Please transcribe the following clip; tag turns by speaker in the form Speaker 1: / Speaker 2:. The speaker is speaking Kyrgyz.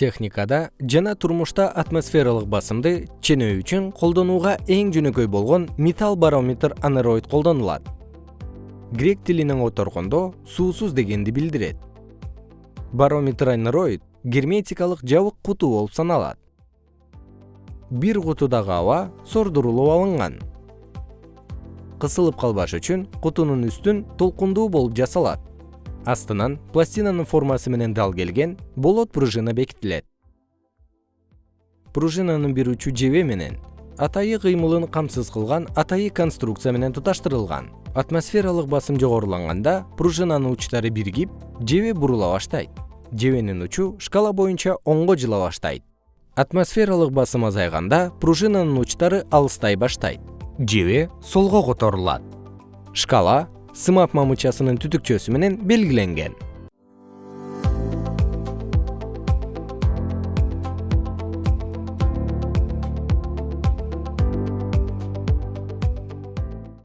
Speaker 1: техникада жана турмушта атмосфералык басымды ченөө үчүн колдонууга эң жөнөкөй болгон металл барометр анероид колдонулат. Грек тилинен которгондо суусуз дегенди билдирет. Барометр анероид герметикалык жабык куту болуп саналат. Бир кутудагы аба сордурулуп алынган. Кысылып калбаш үчүн кутунун үстүн толкундуу болуп жасалат астынан пластинанын формасы менен дал келген болот пружина бекитилет. Пружинанын бир учу жебе менен атайы кыймылын камсыз кылган атайы конструкция менен туташтырылган. Атмосфералык басым жогоруланганда пружинанын учтары биригип жебе бурула баштайт. Жебенин учу шкала боюнча оңго жыла баштайт. Атмосфералык басым азайганда пружинанын учтары алыстай баштайт. Жебе солго которулат. Шкала сымап мамычасынын түтүкчөсү менен белгиленген